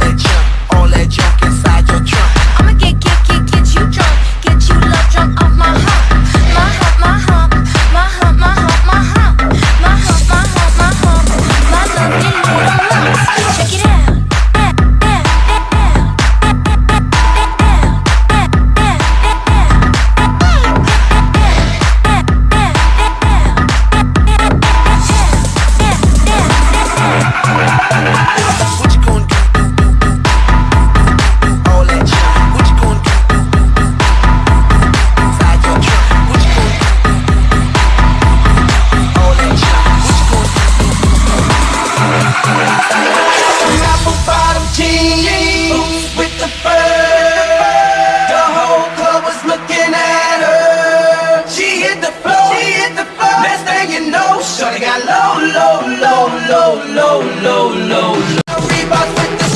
let Shorty got low, low, low, low, low, low, low. Reeboks with the